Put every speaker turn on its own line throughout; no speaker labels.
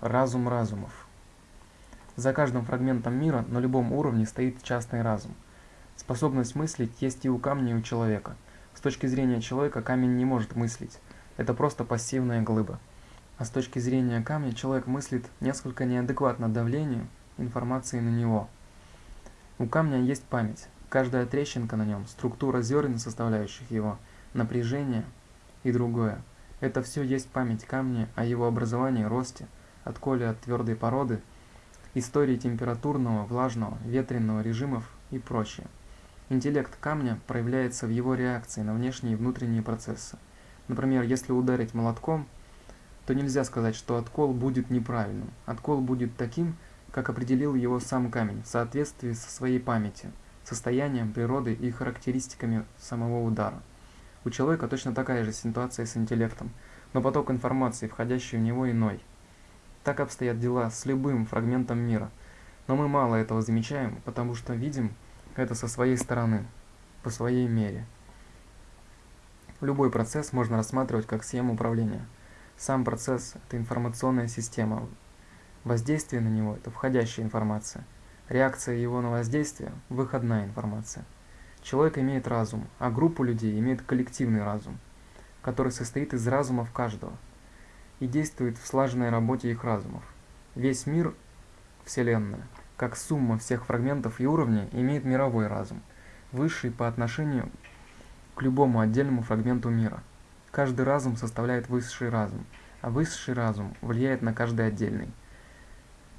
Разум разумов. За каждым фрагментом мира на любом уровне стоит частный разум. Способность мыслить есть и у камня, и у человека. С точки зрения человека камень не может мыслить. Это просто пассивная глыба. А с точки зрения камня человек мыслит несколько неадекватно давлению информации на него. У камня есть память. Каждая трещинка на нем, структура зерен, составляющих его, напряжение и другое. Это все есть память камня о его образовании, росте, отколе от твердой породы, истории температурного, влажного, ветреного режимов и прочее. Интеллект камня проявляется в его реакции на внешние и внутренние процессы. Например, если ударить молотком, то нельзя сказать, что откол будет неправильным. Откол будет таким, как определил его сам камень, в соответствии со своей памятью, состоянием, природой и характеристиками самого удара. У человека точно такая же ситуация с интеллектом, но поток информации, входящий в него, иной. Так обстоят дела с любым фрагментом мира, но мы мало этого замечаем, потому что видим это со своей стороны, по своей мере. Любой процесс можно рассматривать как схему управления. Сам процесс – это информационная система. Воздействие на него – это входящая информация. Реакция его на воздействие – выходная информация. Человек имеет разум, а группа людей имеет коллективный разум, который состоит из разумов каждого и действует в слаженной работе их разумов. Весь мир, Вселенная, как сумма всех фрагментов и уровней, имеет мировой разум, высший по отношению к любому отдельному фрагменту мира. Каждый разум составляет высший разум, а высший разум влияет на каждый отдельный.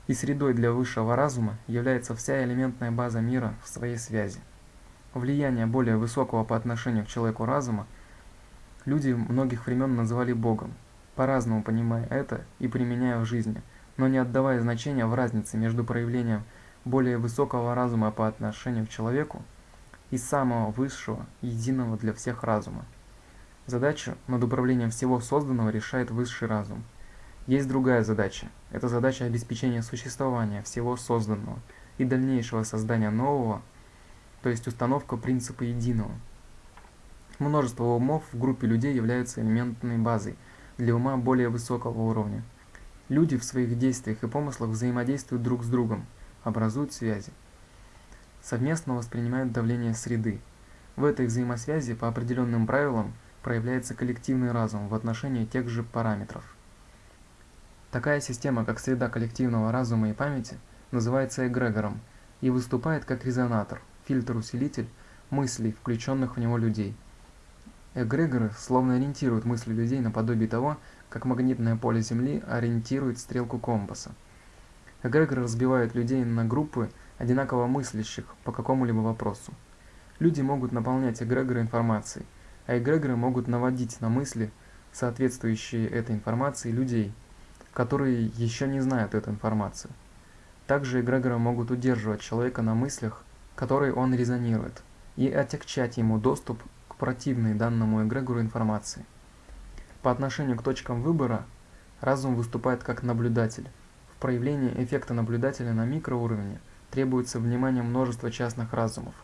И средой для высшего разума является вся элементная база мира в своей связи. Влияние более высокого по отношению к человеку разума люди многих времен называли Богом, по-разному понимая это и применяя в жизни, но не отдавая значения в разнице между проявлением более высокого разума по отношению к человеку и самого высшего, единого для всех разума. Задачу над управлением всего созданного решает высший разум. Есть другая задача. Это задача обеспечения существования всего созданного и дальнейшего создания нового, то есть установка принципа единого. Множество умов в группе людей являются элементной базой для ума более высокого уровня. Люди в своих действиях и помыслах взаимодействуют друг с другом, образуют связи совместно воспринимают давление среды. В этой взаимосвязи по определенным правилам проявляется коллективный разум в отношении тех же параметров. Такая система, как среда коллективного разума и памяти, называется эгрегором и выступает как резонатор, фильтр-усилитель мыслей, включенных в него людей. Эгрегоры словно ориентируют мысли людей наподобие того, как магнитное поле Земли ориентирует стрелку компаса. Эгрегоры разбивают людей на группы одинаково мыслящих по какому-либо вопросу. Люди могут наполнять эгрегоры информацией, а эгрегоры могут наводить на мысли, соответствующие этой информации, людей, которые еще не знают эту информацию. Также эгрегоры могут удерживать человека на мыслях, которые он резонирует, и отягчать ему доступ к противной данному эгрегору информации. По отношению к точкам выбора, разум выступает как наблюдатель. В проявлении эффекта наблюдателя на микроуровне требуется внимание множества частных разумов.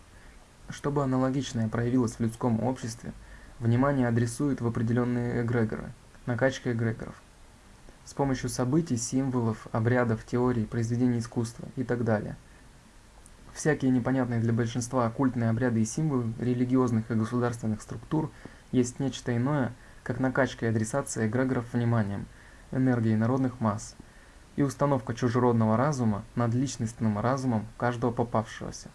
Чтобы аналогичное проявилось в людском обществе, внимание адресует в определенные эгрегоры, накачка эгрегоров. С помощью событий, символов, обрядов, теорий, произведений искусства и так далее. Всякие непонятные для большинства оккультные обряды и символы религиозных и государственных структур есть нечто иное, как накачка и адресация эгрегоров вниманием, энергией народных масс – и установка чужеродного разума над личностным разумом каждого попавшегося.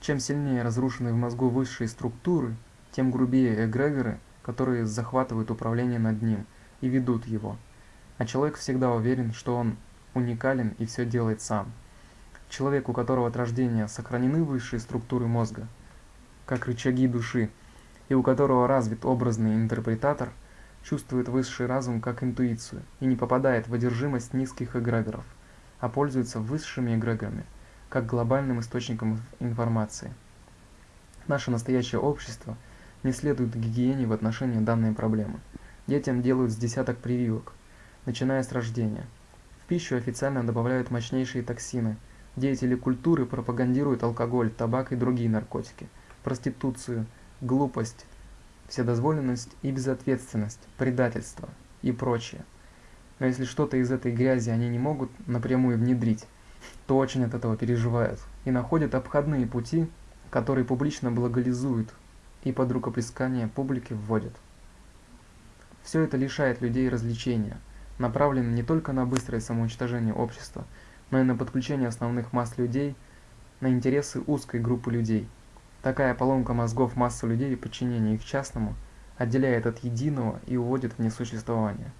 Чем сильнее разрушены в мозгу высшие структуры, тем грубее эгрегоры, которые захватывают управление над ним и ведут его. А человек всегда уверен, что он уникален и все делает сам. Человек, у которого от рождения сохранены высшие структуры мозга, как рычаги души, и у которого развит образный интерпретатор – чувствует высший разум как интуицию и не попадает в одержимость низких эгрегоров, а пользуется высшими эгрегорами, как глобальным источником информации. Наше настоящее общество не следует гигиене в отношении данной проблемы. Детям делают с десяток прививок. начиная с рождения. В пищу официально добавляют мощнейшие токсины. Деятели культуры пропагандируют алкоголь, табак и другие наркотики, проституцию, глупость, вседозволенность и безответственность, предательство и прочее. Но если что-то из этой грязи они не могут напрямую внедрить, то очень от этого переживают и находят обходные пути, которые публично благолизуют и под рукоплескание публики вводят. Все это лишает людей развлечения, направлено не только на быстрое самоуничтожение общества, но и на подключение основных масс людей на интересы узкой группы людей. Такая поломка мозгов массы людей и подчинение их частному отделяет от единого и уводит в несуществование.